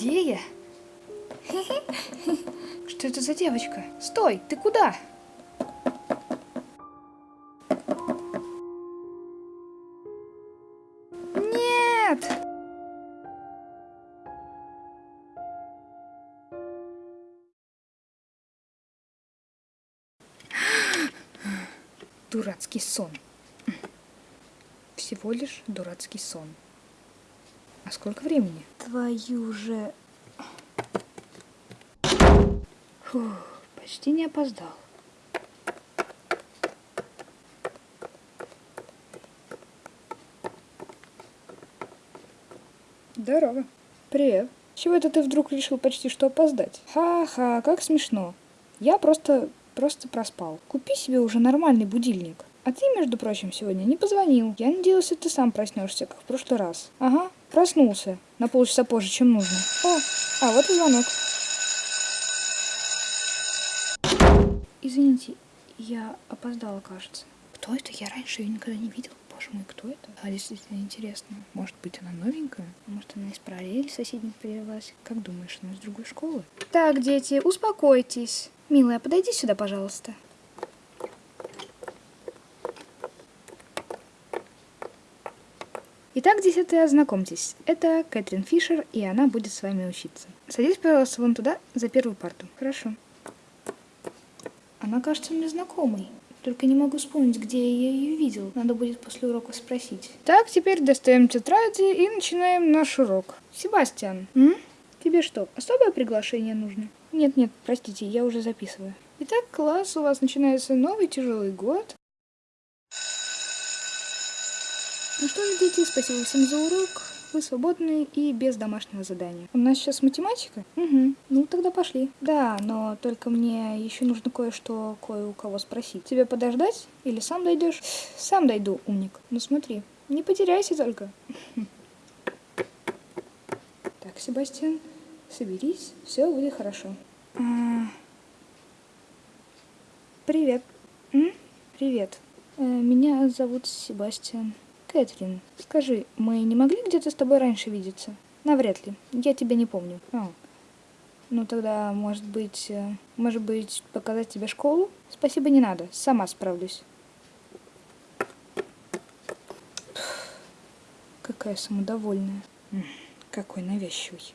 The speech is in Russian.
идея. Что это за девочка? Стой, ты куда? Нет! Дурацкий сон. Всего лишь дурацкий сон. А сколько времени? Твою же... Фух, почти не опоздал. Здорово. Привет. Чего это ты вдруг решил почти что опоздать? Ха-ха, как смешно. Я просто, просто проспал. Купи себе уже нормальный будильник. А ты, между прочим, сегодня не позвонил. Я надеялся, ты сам проснешься, как в прошлый раз. Ага, проснулся. На полчаса позже, чем нужно. О, а вот и звонок. Извините, я опоздала, кажется. Кто это? Я раньше ее никогда не видел. Боже мой, кто это? А действительно интересно. Может быть, она новенькая? Может, она из параллели соседних перевелась? Как думаешь, она из другой школы? Так, дети, успокойтесь. Милая, подойди сюда, пожалуйста. Итак, десятые, ознакомьтесь. Это Кэтрин Фишер, и она будет с вами учиться. Садись, пожалуйста, вон туда, за первую парту. Хорошо. Она кажется мне знакомой. Только не могу вспомнить, где я ее видел. Надо будет после урока спросить. Так, теперь достаем тетради и начинаем наш урок. Себастьян, м? тебе что, особое приглашение нужно? Нет-нет, простите, я уже записываю. Итак, класс, у вас начинается новый тяжелый год. Ну что ж, дети, спасибо всем за урок. Вы свободны и без домашнего задания. У нас сейчас математика? Угу. Ну, тогда пошли. Да, но только мне еще нужно кое-что кое у кого спросить. Тебе подождать или сам дойдешь? Сам дойду, умник. Ну смотри, не потеряйся только. Так, Себастьян, соберись, все будет хорошо. А... Привет. Привет. Э, меня зовут Себастьян. Кэтрин, скажи, мы не могли где-то с тобой раньше видеться? Навряд ли. Я тебя не помню. А. Ну тогда, может быть, э, может быть, показать тебе школу? Спасибо, не надо. Сама справлюсь. Какая самодовольная. Какой навязчивый.